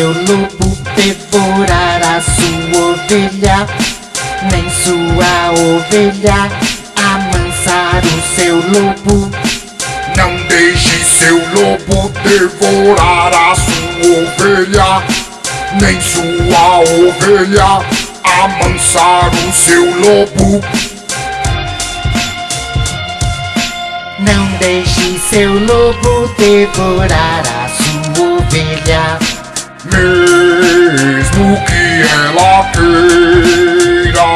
lobo devorar a sua ovelha, nem sua ovelha amansar o seu lobo. Não deixe seu lobo devorar a sua ovelha, nem sua ovelha amansar o seu lobo. Não deixe seu lobo devorar a sua ovelha, mesmo que ela queira.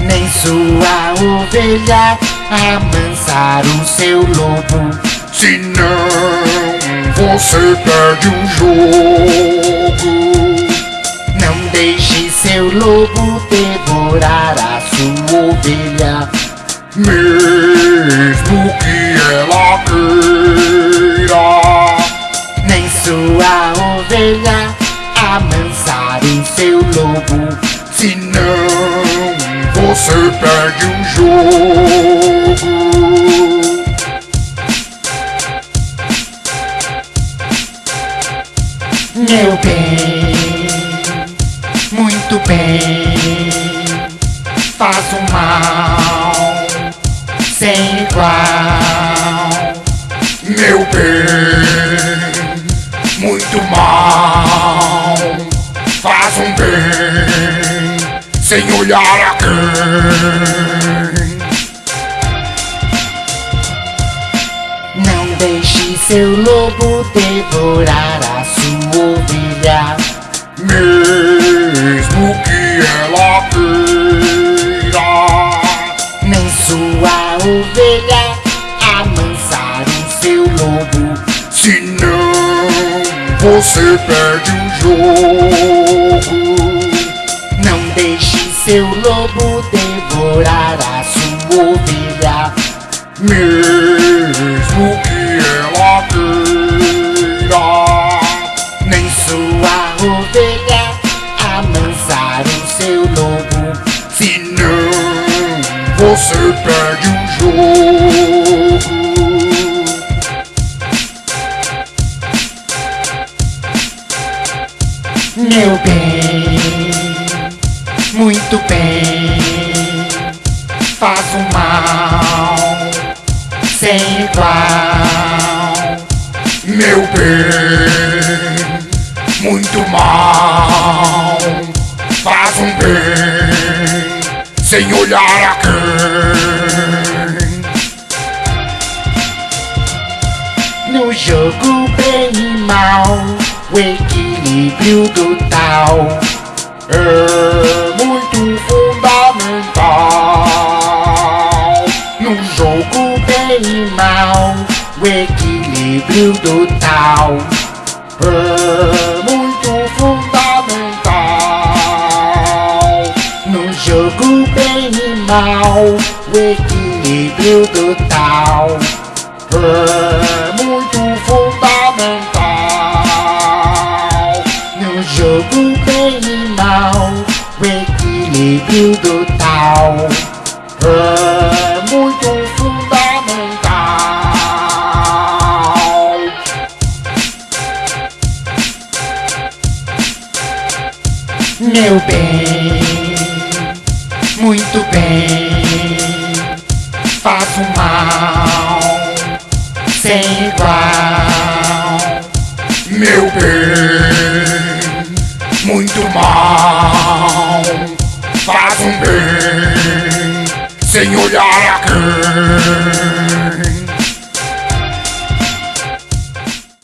nem sua ovelha amansar o seu lobo. Senão você perde o jogo. Não deixe seu lobo devorar a sua ovelha, Mesmo que ela queira. Ovelha amansar o seu lobo. Senão você perde o jogo. Meu bem, muito bem, faz o mal sem igual. Meu bem, Faz um bem sem olhar a quem. Não deixe seu lobo devorar a sua ovelha, Mesmo que ela queira. nem sua ovelha você perde o jogo. Não deixe seu lobo devorar a sua ovelha, Mesmo que ela queira. nem sua ovelha amansar o seu lobo. Senão você perde o jogo. Meu bem, muito bem, faz o mal sem igual. Meu bem, muito mal. Faz um bem sem olhar a quem. No jogo bem e mal, o equilíbrio total É muito fundamental. No jogo bem e mal, o equilíbrio total É muito fundamental. No jogo bem e mal, o equilíbrio total É muito equilíbrio total É muito fundamental. Meu bem, muito bem, faz o mal sem igual. Meu bem, muito mal. Faz um bem sem olhar a quem.